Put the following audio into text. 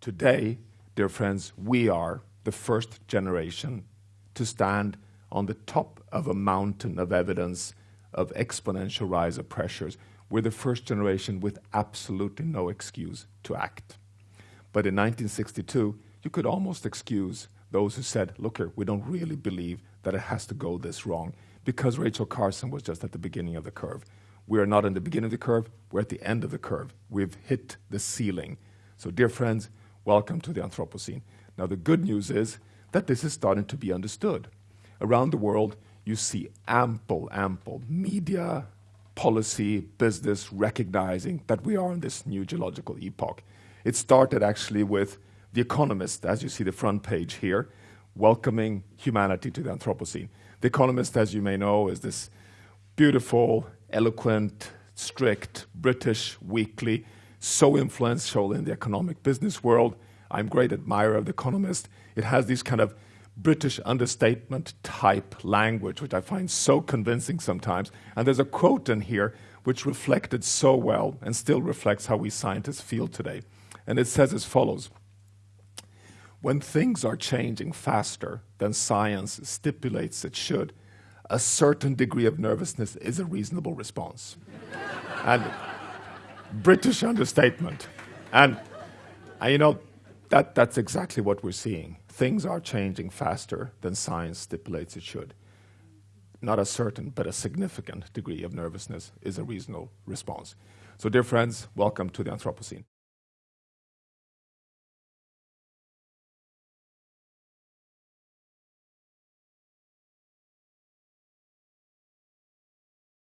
Today, dear friends, we are the first generation to stand on the top of a mountain of evidence of exponential rise of pressures. We're the first generation with absolutely no excuse to act. But in 1962, you could almost excuse those who said, look here, we don't really believe that it has to go this wrong because Rachel Carson was just at the beginning of the curve. We are not in the beginning of the curve, we're at the end of the curve. We've hit the ceiling. So, dear friends, welcome to the Anthropocene. Now, the good news is that this is starting to be understood. Around the world, you see ample, ample media, policy, business recognizing that we are in this new geological epoch. It started actually with The Economist, as you see the front page here, welcoming humanity to the Anthropocene. The Economist, as you may know, is this beautiful, eloquent, strict British weekly, so influential in the economic business world. I'm a great admirer of The Economist. It has this kind of British understatement type language, which I find so convincing sometimes. And there's a quote in here which reflected so well and still reflects how we scientists feel today. And it says as follows When things are changing faster than science stipulates it should, a certain degree of nervousness is a reasonable response. and British understatement. And, and you know, that, that's exactly what we're seeing. Things are changing faster than science stipulates it should. Not a certain, but a significant degree of nervousness is a reasonable response. So, dear friends, welcome to the Anthropocene.